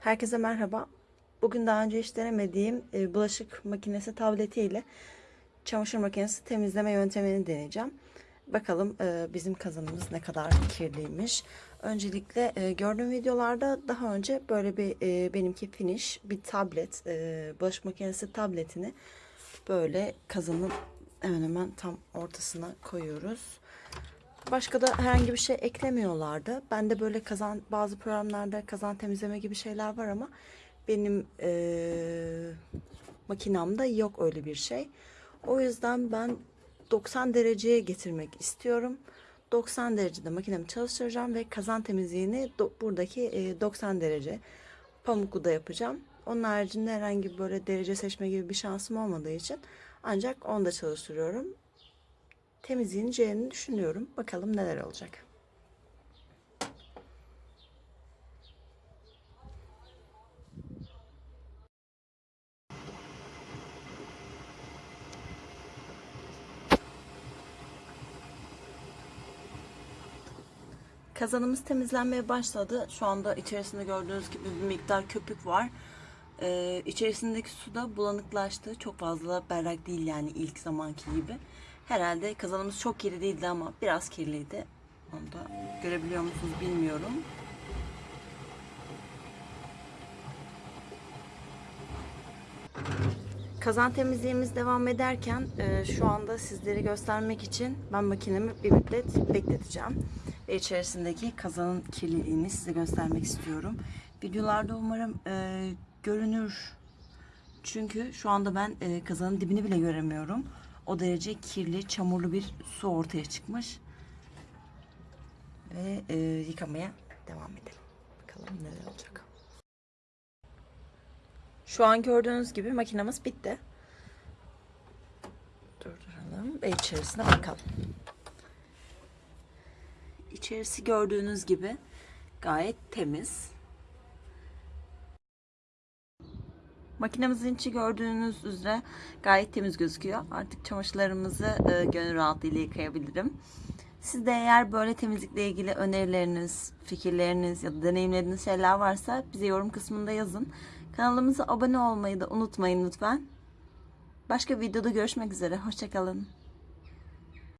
Herkese merhaba. Bugün daha önce hiç denemediğim e, bulaşık makinesi tabletiyle çamaşır makinesi temizleme yöntemini deneyeceğim. Bakalım e, bizim kazanımız ne kadar kirliymiş. Öncelikle e, gördüğüm videolarda daha önce böyle bir benimki finish bir tablet, bulaşık makinesi tabletini böyle kazanın hemen hemen tam ortasına koyuyoruz. Başka da herhangi bir şey eklemiyorlardı. Ben de böyle kazan bazı programlarda kazan temizleme gibi şeyler var ama benim eee makinamda yok öyle bir şey. O yüzden ben 90 dereceye getirmek istiyorum. 90 derecede makinemi çalıştıracağım ve kazan temizliğini buradaki eee, 90 derece pamuklu da yapacağım. Onun haricinde herhangi böyle derece seçme gibi bir şansım olmadığı için ancak onda çalıştırıyorum temizleneceğini düşünüyorum. Bakalım neler olacak. Kazanımız temizlenmeye başladı. Şu anda içerisinde gördüğünüz gibi bir miktar köpük var. Ee, içerisindeki su da bulanıklaştı. Çok fazla berrak değil yani ilk zamanki gibi. Herhalde kazanımız çok kirli değildi ama biraz kirliydi. Onu da görebiliyor musunuz bilmiyorum. Kazan temizliğimiz devam ederken e, şu anda sizleri göstermek için ben makinemi bir müddet bekleteceğim. Ve içerisindeki kazanın kirliliğini size göstermek istiyorum. Videolarda umarım e, görünür. Çünkü şu anda ben e, kazanın dibini bile göremiyorum. O derece kirli, çamurlu bir su ortaya çıkmış. Ve e, yıkamaya devam edelim. Bakalım neler olacak. Şu an gördüğünüz gibi makinamız bitti. Durduralım ve içerisine bakalım. İçerisi gördüğünüz gibi gayet temiz. Makinemizin içi gördüğünüz üzere gayet temiz gözüküyor. Artık çamaşırlarımızı e, gönül rahatlığıyla yıkayabilirim. Siz de eğer böyle temizlikle ilgili önerileriniz, fikirleriniz ya da deneyimlediğiniz şeyler varsa bize yorum kısmında yazın. Kanalımıza abone olmayı da unutmayın lütfen. Başka videoda görüşmek üzere. Hoşçakalın.